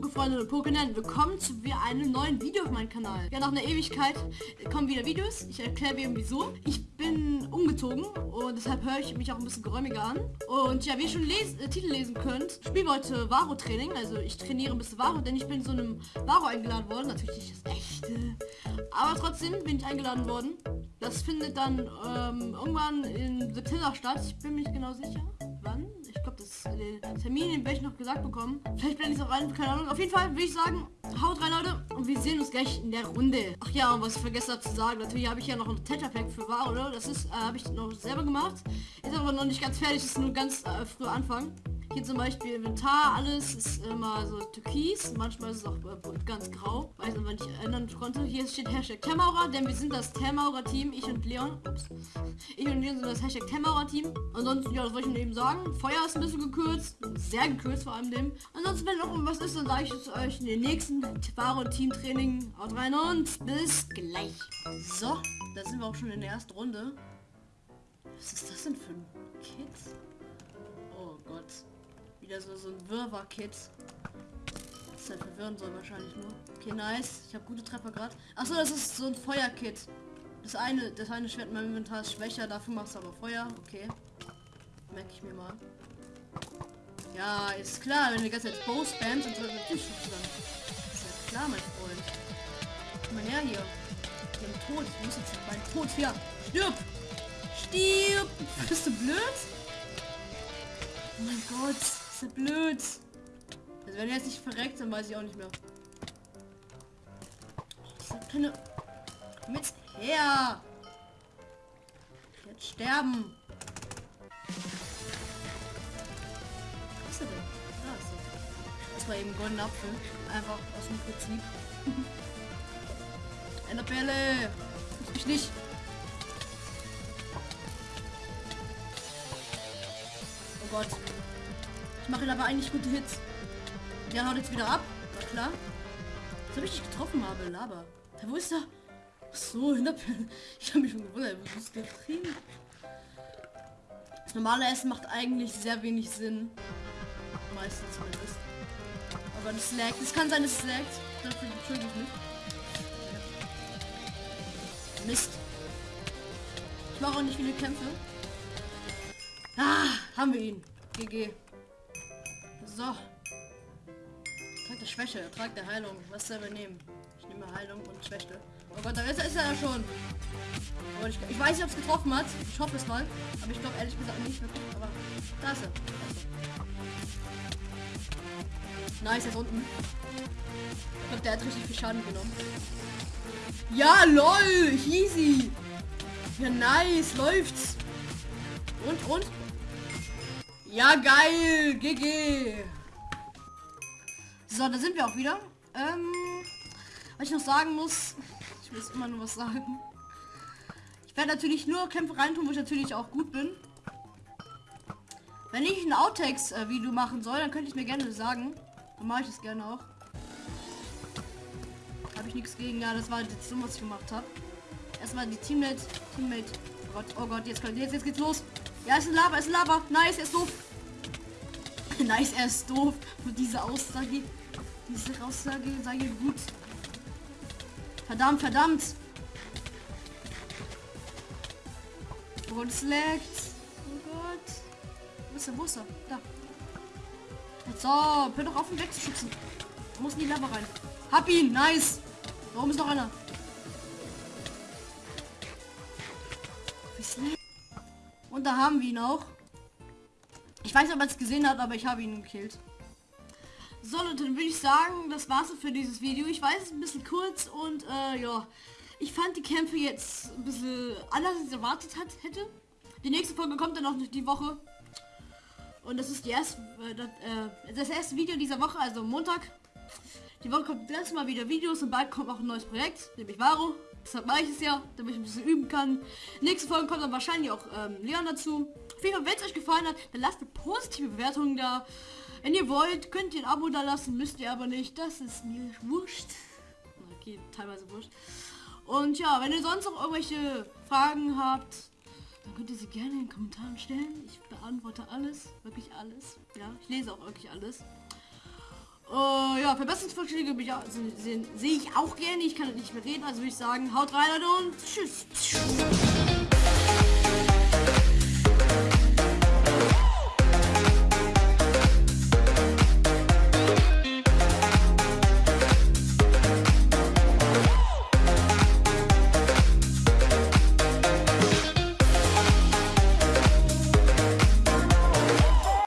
Pokémon, willkommen zu einem neuen Video auf meinem Kanal. Ja, nach einer Ewigkeit kommen wieder Videos. Ich erkläre mir wieso. Ich bin umgezogen und deshalb höre ich mich auch ein bisschen geräumiger an. Und ja, wie ihr schon les äh, Titel lesen könnt, spielen wir heute Varo-Training. Also ich trainiere ein bisschen Varo, denn ich bin so einem Varo eingeladen worden. Natürlich nicht das echte. Aber trotzdem bin ich eingeladen worden. Das findet dann ähm, irgendwann im September statt. Ich bin mir nicht genau sicher, das den Termin, den werde ich noch gesagt bekommen. Vielleicht blende ich es auch rein, keine Ahnung. Auf jeden Fall würde ich sagen, haut rein, Leute. Und wir sehen uns gleich in der Runde. Ach ja, und was ich vergessen habe zu sagen, natürlich habe ich ja noch ein Tether-Pack für War, oder? Das ist, äh, habe ich noch selber gemacht. Ist aber noch nicht ganz fertig, ist nur ganz äh, früh Anfang. Hier zum Beispiel Inventar, alles ist immer so türkis. Manchmal ist es auch äh, ganz grau. Weiß aber nicht ändern konnte. Hier steht Hashtag Termaurer, denn wir sind das Termaurer-Team. Ich und Leon. Ups. Ich und Leon sind das Hashtag Termaurer-Team. Ansonsten, ja, das wollte ich eben sagen. Feuer ist ein bisschen gekürzt. Sehr gekürzt vor allem dem. Ansonsten, wenn noch irgendwas ist, dann sage ich es euch in den nächsten Varo-Team-Training. Haut rein und bis gleich. So, da sind wir auch schon in der ersten Runde. Was ist das denn für ein Kit? Oh Gott wieder so, so ein Wirrwarr-Kit. Das halt verwirren soll wahrscheinlich nur. Okay, nice. Ich habe gute Treffer gerade. Achso, das ist so ein Feuer-Kit. Das eine, das eine Schwert in meinem Inventar ist schwächer, dafür machst du aber Feuer. Okay. Merke ich mir mal. Ja, ist klar, wenn du die ganze Zeit Bow spamst, dann soll natürlich dann. Ist ja klar, mein Freund. Komm mal her hier. Den Tod. Ich muss jetzt meinen Tod hier. Stirb! Stirb! Bist du blöd? Oh mein Gott so blöd. Also wenn er jetzt nicht verreckt, dann weiß ich auch nicht mehr. Keine... Mit her! Jetzt sterben! Was ist er denn? Da ist er. Das war eben goldener Apfel. Einfach aus dem Prinzip. Enderbälle! Ich nicht! Oh Gott mache aber eigentlich gute Hits. Der haut jetzt wieder ab. Klar. Was habe ich nicht getroffen habe, Laber. Ja, wo ist er? So, hinter Ich habe mich schon gewundert, wo ist drin? Das normale Essen macht eigentlich sehr wenig Sinn. Meistens zumindest. Aber das lag. Es kann sein, es laggt. Dafür entschuldige ich mich. Mist. Ich mache auch nicht viele Kämpfe. Ah, haben wir ihn. GG. So. Trag der Schwäche, Trag der Heilung. Was soll wir nehmen? Ich nehme Heilung und Schwäche. Oh Gott, da ist, ist er ja schon. Ich, ich, weiß nicht, ob es getroffen hat. Ich hoffe es mal. Aber ich glaube ehrlich gesagt nicht wirklich. Aber da ist er. Nice, er ist unten. Ich glaube, der hat richtig viel Schaden genommen. Ja, lol, easy. Ja, nice, läuft's. Und, und? Ja, geil. GG. So, da sind wir auch wieder. Ähm, was ich noch sagen muss, ich muss immer nur was sagen. Ich werde natürlich nur Kämpfe reintun, wo ich natürlich auch gut bin. Wenn ich ein Outtakes-Video machen soll, dann könnte ich mir gerne sagen. Dann mache ich das gerne auch. Habe ich nichts gegen. Ja, das war jetzt so, was ich gemacht habe. Erstmal die Teammate. Teammate. Oh Gott, oh Gott, jetzt, jetzt, jetzt geht's los. Ja, ist ein Lava, ist ein Lava. Nice, er ist doof. nice, er ist doof. Und diese Aussage, diese Aussage sei gut. Verdammt, verdammt. Gott, es laggt. Oh Gott. Wo ist er, wo ist er? Da. So, hör doch auf, ihn wegzuschützen. Da muss in die Lava rein. Hab ihn, nice. Warum ist noch einer? Und da haben wir ihn auch. Ich weiß nicht, ob man es gesehen hat, aber ich habe ihn gekillt. So Leute, dann würde ich sagen, das war's für dieses Video. Ich weiß, es ist ein bisschen kurz und äh, ja, ich fand die Kämpfe jetzt ein bisschen anders, als ich erwartet hat, hätte. Die nächste Folge kommt dann noch die Woche. Und das ist die erste, äh, das, äh, das erste Video dieser Woche, also Montag. Die Woche kommt das Mal wieder Videos und bald kommt auch ein neues Projekt, nämlich Varo. Deshalb mache ich es ja, damit ich ein bisschen üben kann. Nächste Folge kommt dann wahrscheinlich auch ähm, Leon dazu. Auf jeden Fall, wenn es euch gefallen hat, dann lasst eine positive Bewertung da. Wenn ihr wollt, könnt ihr ein Abo da lassen, müsst ihr aber nicht. Das ist mir wurscht. Okay, teilweise wurscht. Und ja, wenn ihr sonst noch irgendwelche Fragen habt, dann könnt ihr sie gerne in den Kommentaren stellen. Ich beantworte alles, wirklich alles. Ja, ich lese auch wirklich alles. Äh, ja, Verbesserungsvorschläge sehe seh ich auch gerne. Ich kann nicht mehr reden, also würde ich sagen, haut rein Leute und tschüss.